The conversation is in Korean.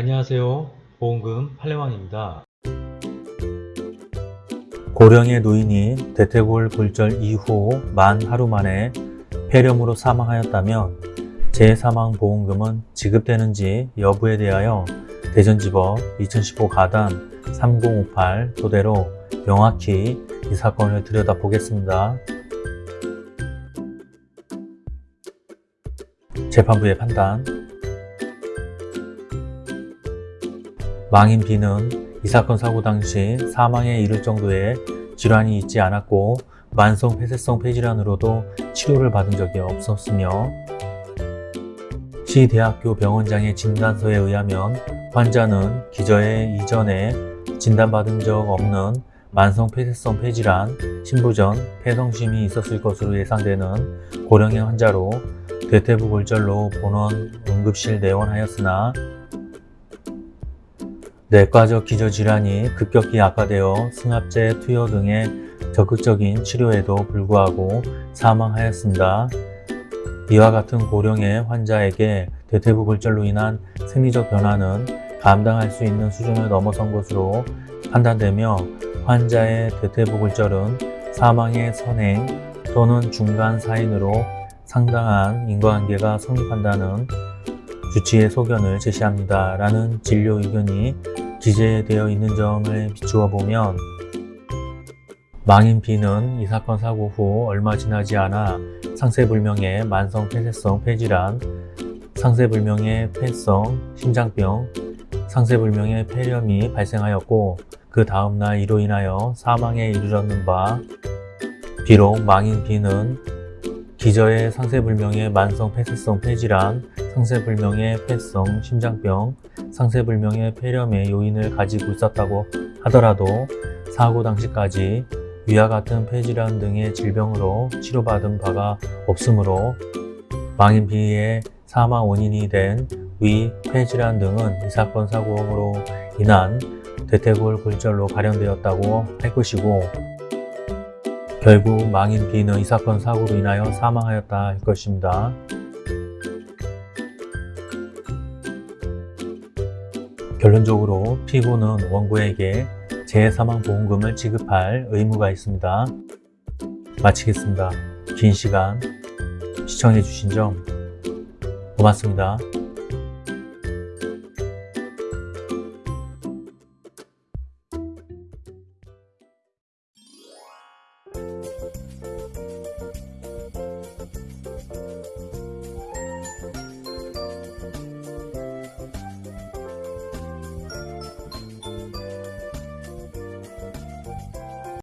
안녕하세요. 보험금 팔례왕입니다. 고령의 노인이 대퇴골 골절 이후 만 하루 만에 폐렴으로 사망하였다면 재사망보험금은 지급되는지 여부에 대하여 대전지법 2015 가단 3058 토대로 명확히 이 사건을 들여다보겠습니다. 재판부의 판단 망인 B는 이 사건 사고 당시 사망에 이를 정도의 질환이 있지 않았고 만성 폐쇄성 폐질환으로도 치료를 받은 적이 없었으며 시 대학교 병원장의 진단서에 의하면 환자는 기저에 이전에 진단받은 적 없는 만성 폐쇄성 폐질환, 신부전, 폐성심이 있었을 것으로 예상되는 고령의 환자로 대퇴부 골절로 본원 응급실 내원하였으나 내과적 기저질환이 급격히 악화되어 승합제 투여 등의 적극적인 치료에도 불구하고 사망하였습니다. 이와 같은 고령의 환자에게 대퇴부 골절로 인한 생리적 변화는 감당할 수 있는 수준을 넘어선 것으로 판단되며 환자의 대퇴부 골절은 사망의 선행 또는 중간 사인으로 상당한 인과관계가 성립한다는 주치의 소견을 제시합니다. 라는 진료 의견이 기재되어 있는 점을 비추어 보면 망인 B는 이 사건 사고 후 얼마 지나지 않아 상세불명의 만성 폐쇄성 폐질환, 상세불명의 폐성, 심장병, 상세불명의 폐렴이 발생하였고 그 다음날 이로 인하여 사망에 이르렀는 바 비록 망인 B는 기저의 상세불명의 만성 폐쇄성 폐질환, 상세불명의 폐성, 심장병, 상세불명의 폐렴의 요인을 가지고 있었다고 하더라도 사고 당시까지 위와 같은 폐질환 등의 질병으로 치료받은 바가 없으므로 망인 B의 사망 원인이 된 위 폐질환 등은 이 사건 사고로 인한 대퇴골 골절로 발현되었다고 할 것이고 결국 망인 B는 이 사건 사고로 인하여 사망하였다 할 것입니다. 결론적으로 피고는 원고에게 재사망보험금을 지급할 의무가 있습니다. 마치겠습니다. 긴 시간 시청해주신 점 고맙습니다.